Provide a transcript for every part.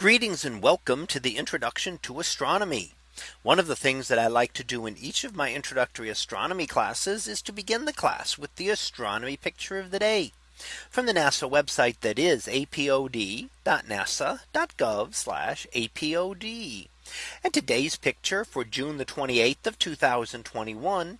Greetings and welcome to the introduction to astronomy. One of the things that I like to do in each of my introductory astronomy classes is to begin the class with the astronomy picture of the day from the NASA website that is apod.nasa.gov apod. And today's picture for June the 28th of 2021.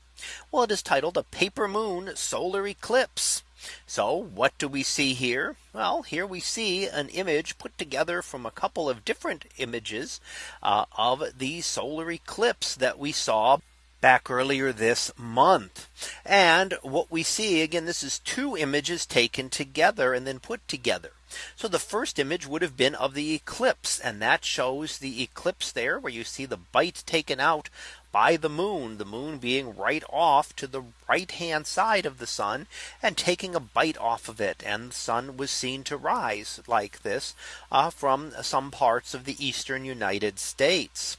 Well, it is titled a paper moon solar eclipse. So what do we see here? Well, here we see an image put together from a couple of different images uh, of the solar eclipse that we saw back earlier this month. And what we see again, this is two images taken together and then put together. So the first image would have been of the eclipse and that shows the eclipse there where you see the bite taken out by the moon, the moon being right off to the right hand side of the sun and taking a bite off of it. And the sun was seen to rise like this uh, from some parts of the eastern United States.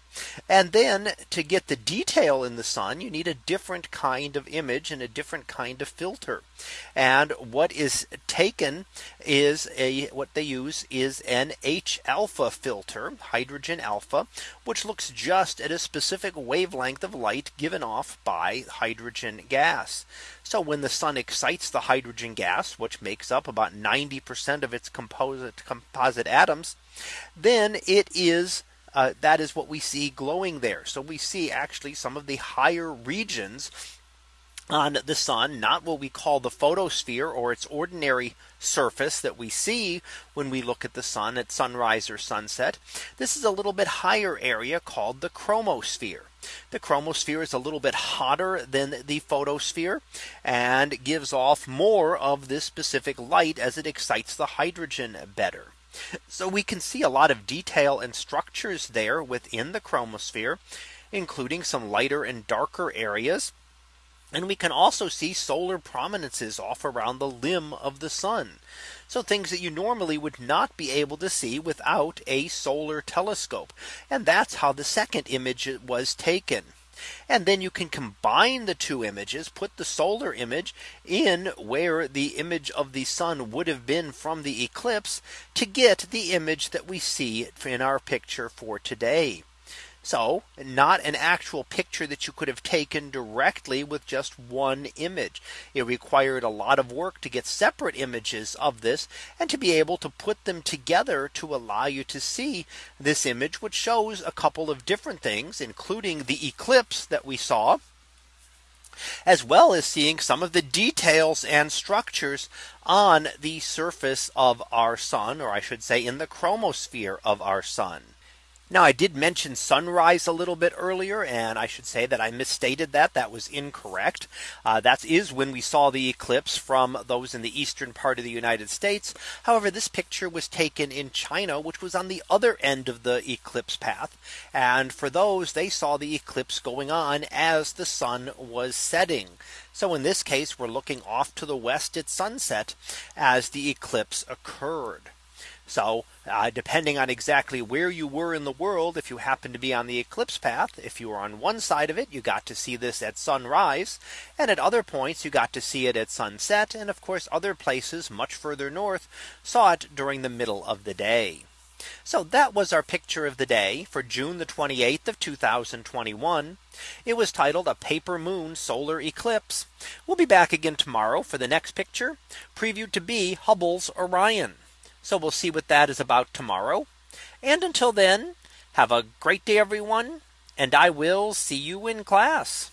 And then to get the detail in the sun, you need a different kind of image and a different kind of filter. And what is taken is a what they use is an H alpha filter, hydrogen alpha, which looks just at a specific wavelength of light given off by hydrogen gas. So when the sun excites the hydrogen gas, which makes up about 90% of its composite composite atoms, then it is uh, that is what we see glowing there. So we see actually some of the higher regions on the sun, not what we call the photosphere or its ordinary surface that we see when we look at the sun at sunrise or sunset. This is a little bit higher area called the chromosphere. The chromosphere is a little bit hotter than the photosphere and gives off more of this specific light as it excites the hydrogen better. So we can see a lot of detail and structures there within the chromosphere, including some lighter and darker areas. And we can also see solar prominences off around the limb of the sun. So things that you normally would not be able to see without a solar telescope. And that's how the second image was taken. And then you can combine the two images, put the solar image in where the image of the sun would have been from the eclipse to get the image that we see in our picture for today. So not an actual picture that you could have taken directly with just one image. It required a lot of work to get separate images of this and to be able to put them together to allow you to see this image which shows a couple of different things including the eclipse that we saw as well as seeing some of the details and structures on the surface of our sun or I should say in the chromosphere of our sun. Now I did mention sunrise a little bit earlier and I should say that I misstated that that was incorrect. Uh, that is when we saw the eclipse from those in the eastern part of the United States. However, this picture was taken in China, which was on the other end of the eclipse path. And for those they saw the eclipse going on as the sun was setting. So in this case, we're looking off to the west at sunset as the eclipse occurred. So uh, depending on exactly where you were in the world, if you happen to be on the eclipse path, if you were on one side of it, you got to see this at sunrise. And at other points, you got to see it at sunset. And of course, other places much further north saw it during the middle of the day. So that was our picture of the day for June the 28th of 2021. It was titled a paper moon solar eclipse. We'll be back again tomorrow for the next picture previewed to be Hubble's Orion. So we'll see what that is about tomorrow. And until then, have a great day, everyone. And I will see you in class.